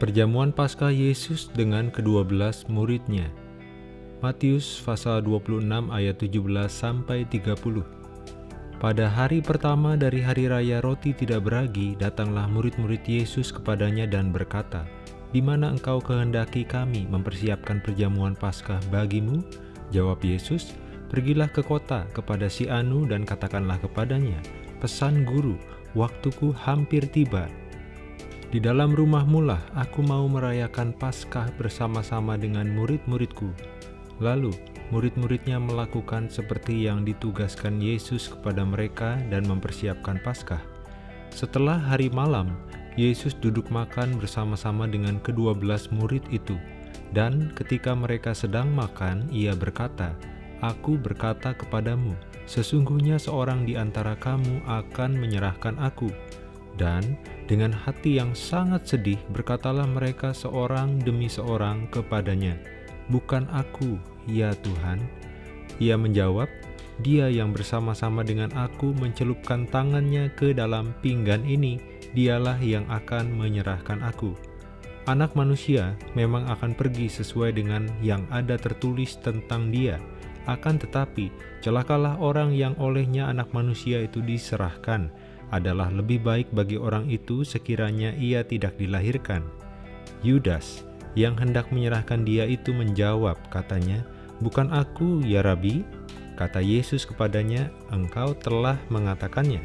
Perjamuan Paskah Yesus dengan kedua belas muridnya. Matius pasal 26 ayat 17 sampai 30. Pada hari pertama dari hari raya roti tidak beragi, datanglah murid-murid Yesus kepadanya dan berkata, "Di mana engkau kehendaki kami mempersiapkan perjamuan Paskah bagimu?" Jawab Yesus, "Pergilah ke kota kepada si Anu dan katakanlah kepadanya, pesan guru, waktuku hampir tiba. Di dalam rumahmu lah aku mau merayakan Paskah bersama-sama dengan murid-muridku. Lalu, murid-muridnya melakukan seperti yang ditugaskan Yesus kepada mereka dan mempersiapkan Paskah. Setelah hari malam, Yesus duduk makan bersama-sama dengan kedua belas murid itu. Dan ketika mereka sedang makan, ia berkata, Aku berkata kepadamu, sesungguhnya seorang di antara kamu akan menyerahkan aku. Dan dengan hati yang sangat sedih berkatalah mereka seorang demi seorang kepadanya, Bukan aku, ya Tuhan. Ia menjawab, dia yang bersama-sama dengan aku mencelupkan tangannya ke dalam pinggan ini, dialah yang akan menyerahkan aku. Anak manusia memang akan pergi sesuai dengan yang ada tertulis tentang dia, akan tetapi celakalah orang yang olehnya anak manusia itu diserahkan, adalah lebih baik bagi orang itu sekiranya ia tidak dilahirkan. Yudas yang hendak menyerahkan dia itu menjawab, katanya, Bukan aku, ya Rabi? Kata Yesus kepadanya, engkau telah mengatakannya.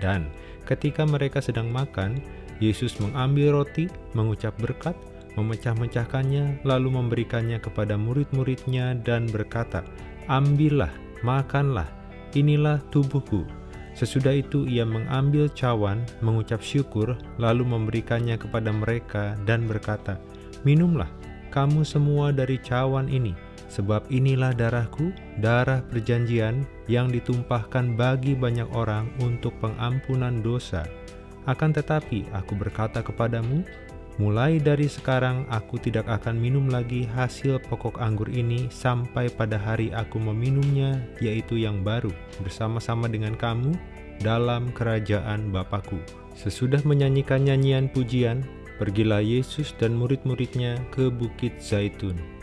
Dan ketika mereka sedang makan, Yesus mengambil roti, mengucap berkat, memecah-mecahkannya, lalu memberikannya kepada murid-muridnya dan berkata, Ambillah, makanlah, inilah tubuhku Sesudah itu ia mengambil cawan, mengucap syukur, lalu memberikannya kepada mereka dan berkata, Minumlah, kamu semua dari cawan ini, sebab inilah darahku, darah perjanjian yang ditumpahkan bagi banyak orang untuk pengampunan dosa. Akan tetapi aku berkata kepadamu, Mulai dari sekarang aku tidak akan minum lagi hasil pokok anggur ini sampai pada hari aku meminumnya, yaitu yang baru, bersama-sama dengan kamu dalam kerajaan Bapakku. Sesudah menyanyikan nyanyian pujian, pergilah Yesus dan murid-muridnya ke Bukit Zaitun.